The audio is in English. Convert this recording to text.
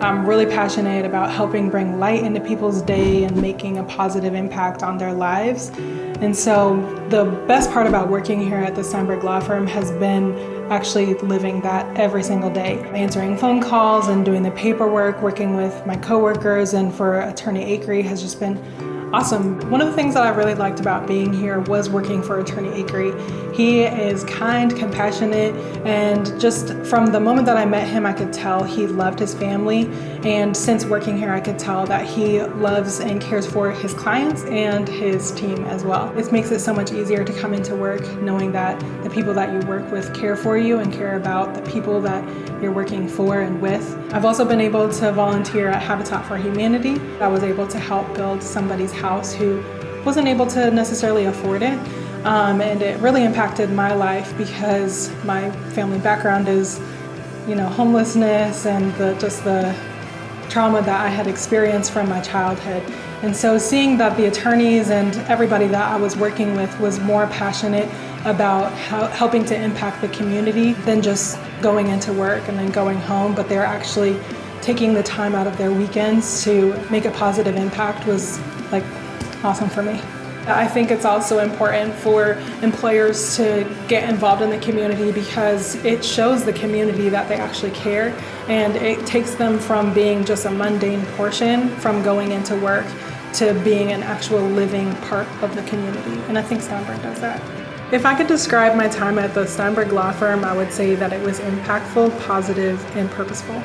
I'm really passionate about helping bring light into people's day and making a positive impact on their lives. And so the best part about working here at the Steinberg Law Firm has been actually living that every single day. Answering phone calls and doing the paperwork, working with my coworkers and for Attorney Akery has just been Awesome. One of the things that I really liked about being here was working for Attorney Akery. He is kind, compassionate, and just from the moment that I met him, I could tell he loved his family. And since working here, I could tell that he loves and cares for his clients and his team as well. This makes it so much easier to come into work knowing that the people that you work with care for you and care about the people that you're working for and with. I've also been able to volunteer at Habitat for Humanity. I was able to help build somebody's house who wasn't able to necessarily afford it. Um, and it really impacted my life because my family background is, you know, homelessness and the, just the trauma that I had experienced from my childhood. And so seeing that the attorneys and everybody that I was working with was more passionate about helping to impact the community than just going into work and then going home, but they're actually taking the time out of their weekends to make a positive impact was like awesome for me. I think it's also important for employers to get involved in the community because it shows the community that they actually care and it takes them from being just a mundane portion from going into work to being an actual living part of the community. And I think Steinberg does that. If I could describe my time at the Steinberg Law Firm, I would say that it was impactful, positive, and purposeful.